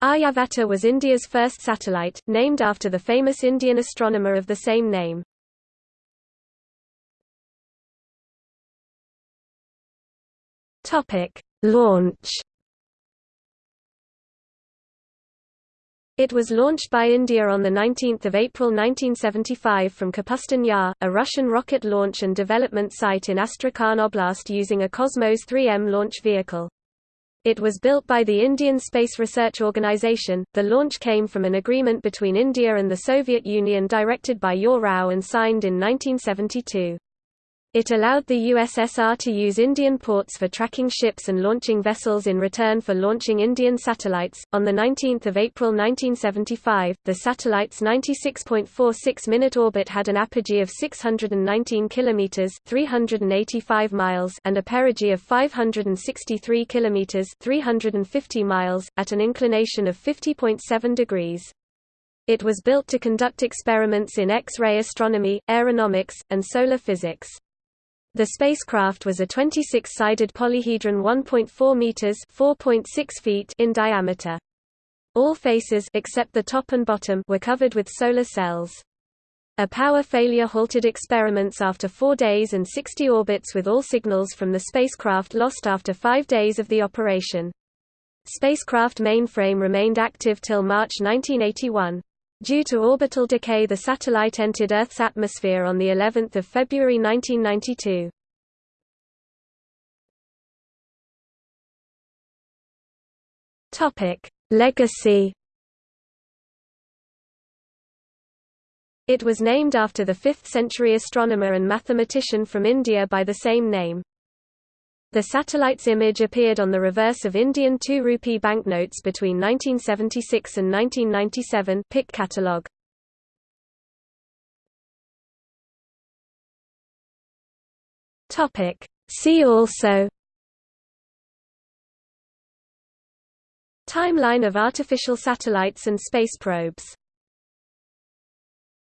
Aryabhata was India's first satellite, named after the famous Indian astronomer of the same name. Topic: Launch. It was launched by India on 19 April 1975 from Kapustin Yar, a Russian rocket launch and development site in Astrakhan Oblast using a Cosmos 3M launch vehicle. It was built by the Indian Space Research Organisation. The launch came from an agreement between India and the Soviet Union directed by U. R. Rao and signed in 1972. It allowed the USSR to use Indian ports for tracking ships and launching vessels in return for launching Indian satellites. On the 19th of April 1975, the satellite's 96.46-minute orbit had an apogee of 619 kilometers (385 miles) and a perigee of 563 kilometers (350 miles) at an inclination of 50.7 degrees. It was built to conduct experiments in X-ray astronomy, aeronomics, and solar physics. The spacecraft was a 26-sided polyhedron 1.4 meters (4.6 feet) in diameter. All faces except the top and bottom were covered with solar cells. A power failure halted experiments after 4 days and 60 orbits with all signals from the spacecraft lost after 5 days of the operation. Spacecraft mainframe remained active till March 1981. Due to orbital decay the satellite entered Earth's atmosphere on the 11th of February 1992. Topic: Legacy It was named after the 5th-century astronomer and mathematician from India by the same name. The satellite's image appeared on the reverse of Indian 2 rupee banknotes between 1976 and 1997 Pick catalogue. Topic. See also Timeline of artificial satellites and space probes